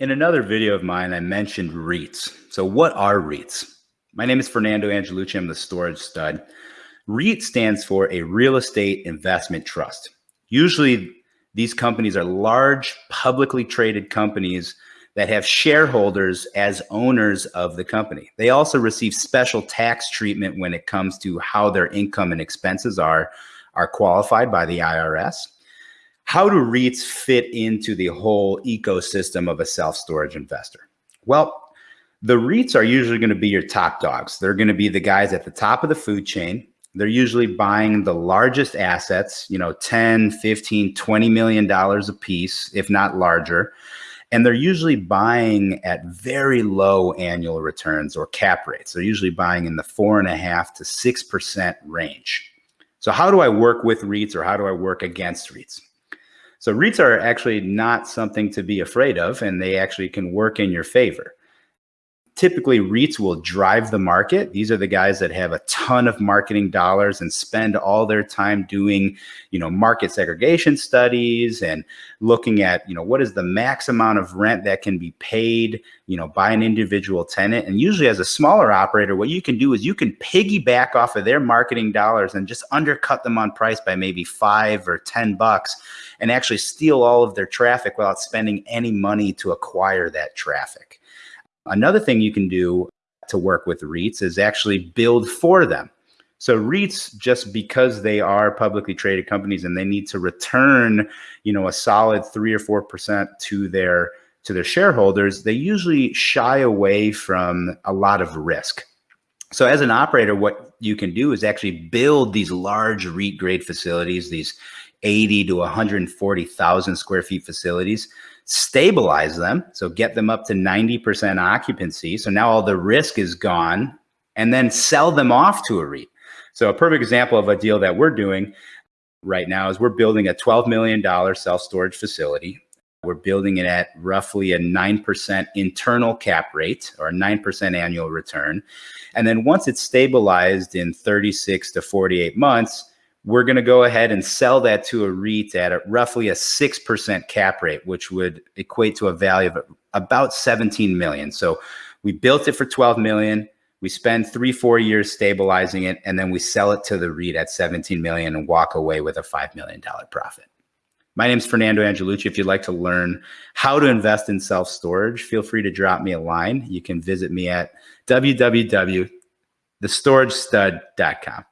In another video of mine, I mentioned REITs. So what are REITs? My name is Fernando Angelucci. I'm the storage stud. REIT stands for a real estate investment trust. Usually these companies are large publicly traded companies that have shareholders as owners of the company. They also receive special tax treatment when it comes to how their income and expenses are, are qualified by the IRS how do REITs fit into the whole ecosystem of a self-storage investor? Well, the REITs are usually going to be your top dogs. They're going to be the guys at the top of the food chain. They're usually buying the largest assets, you know, 10, 15, 20 million dollars a piece, if not larger. And they're usually buying at very low annual returns or cap rates. They're usually buying in the four and a half to 6% range. So how do I work with REITs or how do I work against REITs? So REITs are actually not something to be afraid of, and they actually can work in your favor typically REITs will drive the market. These are the guys that have a ton of marketing dollars and spend all their time doing, you know, market segregation studies and looking at, you know, what is the max amount of rent that can be paid, you know, by an individual tenant. And usually as a smaller operator, what you can do is you can piggyback off of their marketing dollars and just undercut them on price by maybe five or 10 bucks and actually steal all of their traffic without spending any money to acquire that traffic. Another thing you can do to work with REITs is actually build for them. So REITs, just because they are publicly traded companies and they need to return, you know, a solid three or four percent to their to their shareholders, they usually shy away from a lot of risk. So as an operator, what you can do is actually build these large REIT grade facilities, these 80 to 140,000 square feet facilities stabilize them. So get them up to 90% occupancy. So now all the risk is gone and then sell them off to a REIT. So a perfect example of a deal that we're doing right now is we're building a $12 million self-storage facility. We're building it at roughly a 9% internal cap rate or a 9% annual return. And then once it's stabilized in 36 to 48 months, we're going to go ahead and sell that to a REIT at a, roughly a 6% cap rate, which would equate to a value of about 17 million. So we built it for 12 million. We spend three, four years stabilizing it, and then we sell it to the REIT at 17 million and walk away with a $5 million profit. My name is Fernando Angelucci. If you'd like to learn how to invest in self-storage, feel free to drop me a line. You can visit me at www.thestoragestud.com.